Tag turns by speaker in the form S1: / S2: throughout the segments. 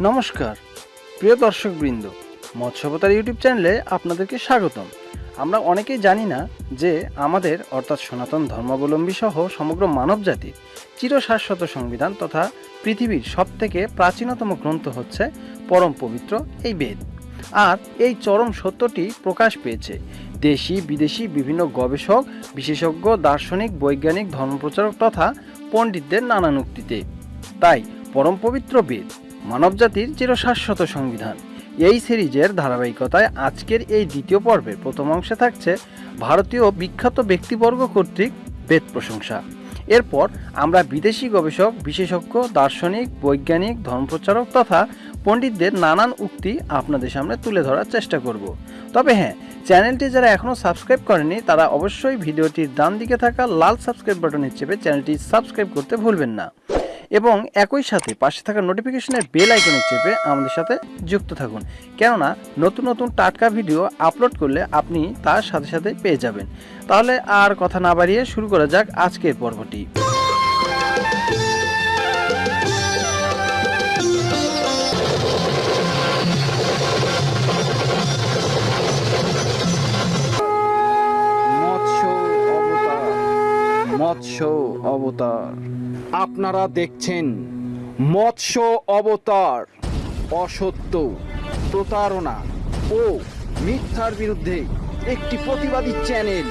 S1: নমস্কার, প্রিয় দর্শকবৃন্দ, মৎস্যবতার ইউটিউব চ্যানেলে আপনাদেরকে স্বাগতম। আমরা অনেকেই জানি না যে আমাদের, অর্থাৎ সনাতন ধর্মাবলম্বী সহ সমগ্র মানব জাতির চিরশাশ্বত সংবিধান তথা পৃথিবীর সবথেকে প্রাচীনতম গ্রন্থ হচ্ছে পরম পবিত্র এই বেদ। আর এই চরম সত্যটি প্রকাশ পেয়েছে। দেশি, বিদেশি বিভিন্ন গবেষক, বিশেষজ্ঞ, দার্শনিক, বৈজ্ঞানিক, ধর্মপ্রচারক তথা পণ্ডিতদের নানান উক্তিতে। তাই পরম পবিত্র বেদ মানবজাতির চিরশাশ্বত সংবিধান। এই সিরিজের ধারাবাহিকতায় আজকের এই দ্বিতীয় পর্বের প্রথম অংশে থাকছে ভারতীয় বিখ্যাত ব্যক্তিবর্গ কর্তৃক বেদ প্রশংসা। এরপর আমরা বিদেশি গবেষক, বিশেষজ্ঞ, দার্শনিক, বৈজ্ঞানিক, ধর্মপ্রচারক তথা পণ্ডিতদের নানান উক্তি আপনাদের সামনে তুলে ধরার চেষ্টা করব। তবে হ্যাঁ চ্যানেলটি যারা এখনও সাবস্ক্রাইব করেনি তারা অবশ্যই ভিডিওটির ডান দিকে থাকা লাল সাবস্ক্রাইব বাটনে চেপে চ্যানেলটি সাবস্ক্রাইব করতে ভুলবেন না। এবং একই সাথে পাশে থাকা নোটিফিকেশনের বেল আইকনে চেপে আমাদের সাথে যুক্ত থাকুন। কেননা, নতুন নতুন টাটকা ভিডিও আপলোড করলে আপনি তার সাথে সাথে পেয়ে যাবেন। তাহলে আর কথা না বাড়িয়ে শুরু করা যাক আজকের পর্বটি। মৎস্য অবতার মৎস্য অবতার।
S2: আপনারা দেখছেন মৎস্য অবতার, অসত্য, প্রতারণা ও মিথ্যার বিরুদ্ধে একটি প্রতিবাদী চ্যানেল,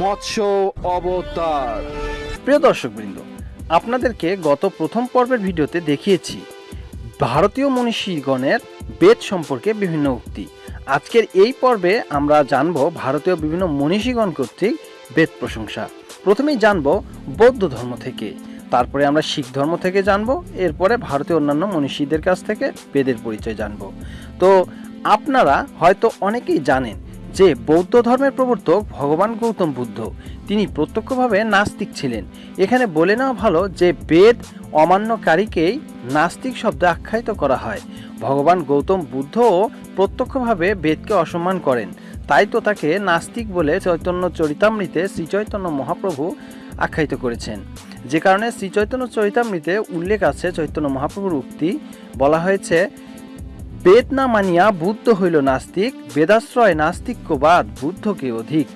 S2: মৎস্য অবতার।
S1: প্রিয় দর্শকবৃন্দ, আপনাদেরকে গত প্রথম পর্বের ভিডিওতে দেখিয়েছি, ভারতীয় মনীষীগণের বেদ সম্পর্কে বিভিন্ন উক্তি। আজকের এই পর্বে আমরা জানব ভারতীয় বিভিন্ন মনীষীগণ কর্তৃক বেদ প্রশংসা। প্রথমেই জানব বৌদ্ধ ধর্ম থেকে। তারপরে আমরা শিখ ধর্ম থেকে জানব, এরপরে ভারতীয় অন্যান্য মনীষীদের কাছ থেকে বেদের পরিচয় জানব। তো আপনারা হয়তো অনেকেই জানেন যে বৌদ্ধ ধর্মের প্রবর্তক ভগবান গৌতম বুদ্ধ, তিনি প্রত্যক্ষভাবে নাস্তিক ছিলেন। এখানে বলে নেওয়া ভালো যে বেদ অমান্যকারীকেই নাস্তিক শব্দে আখ্যায়িত করা হয়। ভগবান গৌতম বুদ্ধও প্রত্যক্ষভাবে বেদকে অসম্মান করেন। তাই তো তাকে নাস্তিক বলে চৈতন্য চরিতামৃতে শ্রীচৈতন্য মহাপ্রভু আখ্যায়িত করেছেন। যে কারণে শ্রীচৈতন্য চরিতামৃতে উল্লেখ আছে চৈতন্য মহাপ্রভুর উক্তি। বলা হয়েছে, বেদ না মানিয়া বুদ্ধ হইল নাস্তিক, বেদাশ্রয় নাস্তিক্যবাদ বুদ্ধকে অধিক।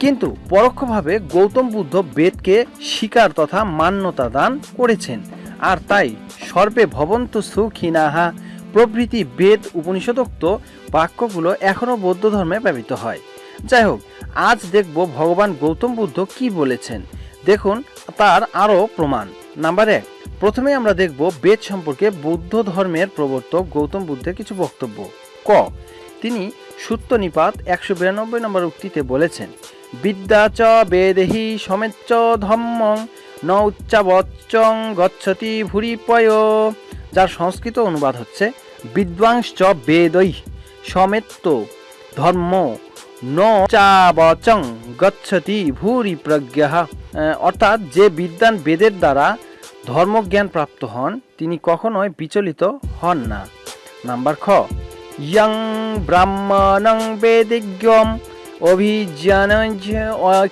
S1: কিন্তু পরোক্ষভাবে গৌতম বুদ্ধ বেদকে স্বীকার তথা মান্যতা দান করেছেন। আর তাই সর্বে ভবন্ত সুখিনাহা। প্রভৃতি বেদ উপনিষদোক্ত বাক্যগুলো এখনও বৌদ্ধ ধর্মে ব্যবহৃত হয়। যাই হোক, আজ দেখব ভগবান গৌতম বুদ্ধ কি বলেছেন। দেখুন তার আরও প্রমাণ। নাম্বার এক প্রথমে আমরা দেখব বেদ সম্পর্কে বৌদ্ধ ধর্মের প্রবর্তক গৌতম বুদ্ধের কিছু বক্তব্য। ক, তিনি সূত্র নিপাত একশো বিরানব্বই নম্বর উক্তিতে বলেছেন, বিদ্যা চ বেদেহি সমেচ্চ ধম্মং, ন উচ্চাবচ্চং গচ্ছতি ভুরিপয়। যার সংস্কৃত অনুবাদ হচ্ছে বিদ্বাংশ্চ বেদৈ সমেত্ত ধর্ম, ন চাবচং গচ্ছতি ভূরি প্রজ্ঞা অর্থাৎ যে বিদ্বান বেদের দ্বারা ধর্মজ্ঞান প্রাপ্ত হন, তিনি কখনোই বিচলিত হন না। নাম্বার খ, ইয়ং ব্রাহ্মণং বেদিজ্ঞম অভিজ্ঞান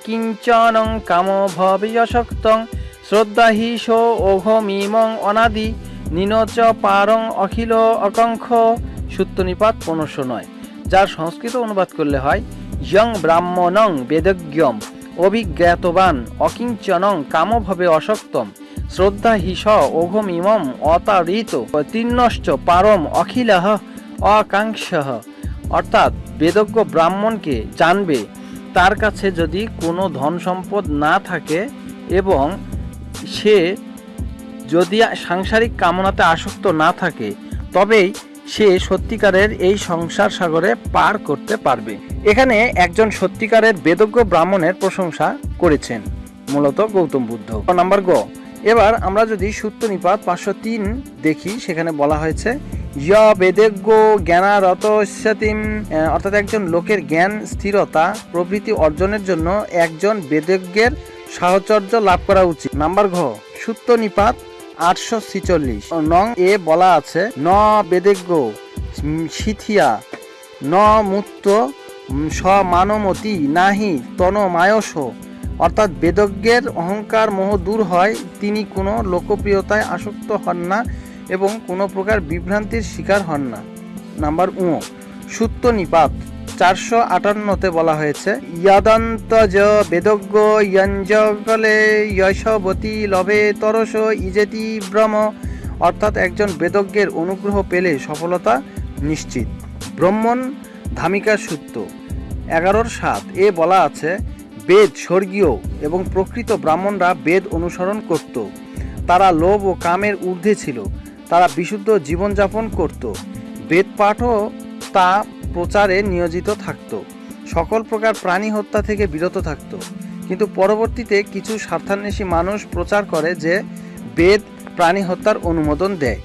S1: কিঞ্চনং কাম ভবিয়শক্তং শ্রদ্ধাহিস ওঘমিমং অনাদি নিনচ পারং অখিল অকঙ্খ সূত্রনিপাত পনেরোশো নয়, যার সংস্কৃত অনুবাদ করলে হয়, ইয়ং ব্রাহ্মণং বেদজ্ঞম অভিজ্ঞাতবান, অকিঞ্চনং কামভাবে অসক্তম শ্রদ্ধা হিস ওঘম ইমম অতারিত তিন্নশ্চ পারম অখিলহ অকাঙ্ক্ষ অর্থাৎ বেদজ্ঞ ব্রাহ্মণকে জানবে, তার কাছে যদি কোনো ধন সম্পদ না থাকে এবং সে যদি সাংসারিক কামনাতে আসক্ত না থাকে, তবেই সে সত্যিকারের এই সংসার সাগরে পার করতে পারবে। এখানে একজন সত্যিকারের বেদজ্ঞ ব্রাহ্মণের প্রশংসা করেছেন, মূলত গৌতম বুদ্ধ। নাম্বার গ। এবার আমরা যদি সূত্র নিপাত পাঁচশো তিন দেখি, সেখানে বলা হয়েছে, য় বেদজ্ঞ জ্ঞানারত অর্থাৎ একজন লোকের জ্ঞান, স্থিরতা, প্রভৃতি অর্জনের জন্য একজন বেদজ্ঞের সাহচর্য লাভ করা উচিত। নাম্বার ঘ। সূত্র নিপাত আটশো ছিচল্লিশ। নং এ বলা আছে, ন বেদেজ্ঞ শিথিয়া ন মুক্ত সমানমতি নাহি, তন মায়স। অর্থাৎ বেদজ্ঞের অহংকার মোহ দূর হয়, তিনি কোনো লোকপ্রিয়তায় আসক্ত হন না এবং কোনো প্রকার বিভ্রান্তির শিকার হন না। নাম্বার উ, সুত্ত নিপাত। চারশো আটান্নতে বলা হয়েছে। ইয়াদন্ত য বেদজ্ঞ ইয়ঞ্জকলে যশবতী লবে তরস ইজেতি ব্রহ্ম অর্থাৎ একজন বেদজ্ঞের অনুগ্রহ পেলে সফলতা নিশ্চিত। ব্রহ্মণ ধামিকা সূত্র, এগারোর সাত। এ বলা আছে, বেদ স্বর্গীয় এবং প্রকৃত ব্রাহ্মণরা বেদ অনুসরণ করত। তারা লোভ ও কামের ঊর্ধ্বে ছিল। তারা বিশুদ্ধ জীবনযাপন করত। বেদ পাঠও তা প্রচারে নিয়োজিত থাকত। সকল প্রকার প্রাণী হত্যা থেকে বিরত থাকত। কিন্তু পরবর্তীতে কিছু স্বার্থান্বেষী মানুষ প্রচার করে যে বেদ প্রাণী হত্যার অনুমোদন দেয়।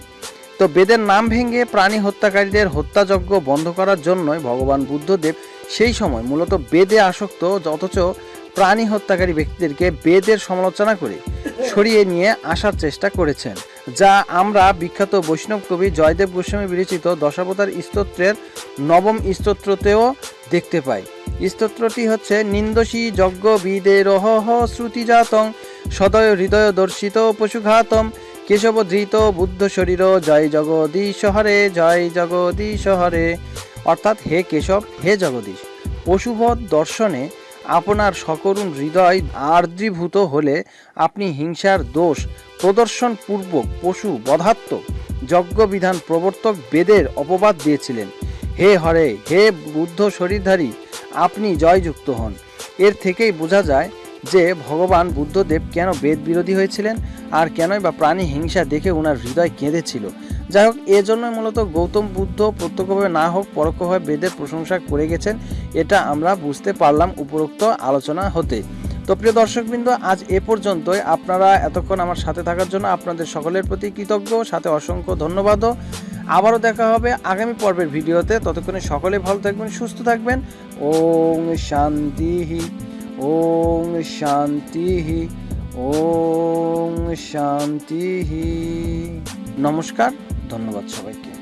S1: তো বেদের নাম ভেঙে প্রাণী হত্যাকারীদের হত্যাযজ্ঞ বন্ধ করার জন্যই ভগবান বুদ্ধদেব সেই সময় মূলত বেদে আসক্ত, অথচ প্রাণী হত্যাকারী ব্যক্তিদেরকে বেদের সমালোচনা করে সরিয়ে নিয়ে আসার চেষ্টা করেছেন। যা আমরা বিখ্যাত বৈষ্ণব কবি জয়দেব গোস্বামী বিরচিত দশাবতার স্তোত্রের নবম স্তোত্রতেও দেখতে পাই। স্তোত্রটি হচ্ছে, নিন্দসী যজ্ঞ বিদেরহ শ্রুতিজাতং সদয় হৃদয় দর্শিত পশুঘাতম কেশব ধৃত বুদ্ধ শরীর জয় জগদীশ হরে, জয় জগদীশ হরে। অর্থাৎ হে কেশব, হে জগদীশ, পশুবধ দর্শনে আপনার সকরুণ হৃদয় আর্দ্রীভূত হলে আপনি হিংসার দোষ প্রদর্শন পূর্বক পশু বধাত্ম, যজ্ঞবিধান প্রবর্তক বেদের অপবাদ দিয়েছিলেন। হে হরে, হে বুদ্ধ শরীরধারী, আপনি জয়যুক্ত হন। এর থেকেই বোঝা যায় যে ভগবান বুদ্ধদেব কেন বেদ বিরোধী হয়েছিলেন আর কেনই বা প্রাণী হিংসা দেখে ওনার হৃদয় কেঁদেছিল। যাই হোক এজন্যই মূলত গৌতম বুদ্ধ প্রত্যক্ষভাবে না হোক, পরোক্ষভাবে বেদের প্রশংসা করে গেছেন, এটা আমরা বুঝতে পারলাম উপরোক্ত আলোচনা হতে। তো প্রিয় দর্শকবৃন্দ, আজ এ পর্যন্তই। আপনারা এতক্ষণ আমার সাথে থাকার জন্য আপনাদের সকলের প্রতি কৃতজ্ঞ, সাথে অসংখ্য ধন্যবাদও। আবারও দেখা হবে আগামী পর্বের ভিডিওতে। ততক্ষণে সকলে ভালো থাকবেন, সুস্থ থাকবেন। ওং শান্তি ওং শান্তি ওং শান্তি নমস্কার। ধন্যবাদ সবাইকে।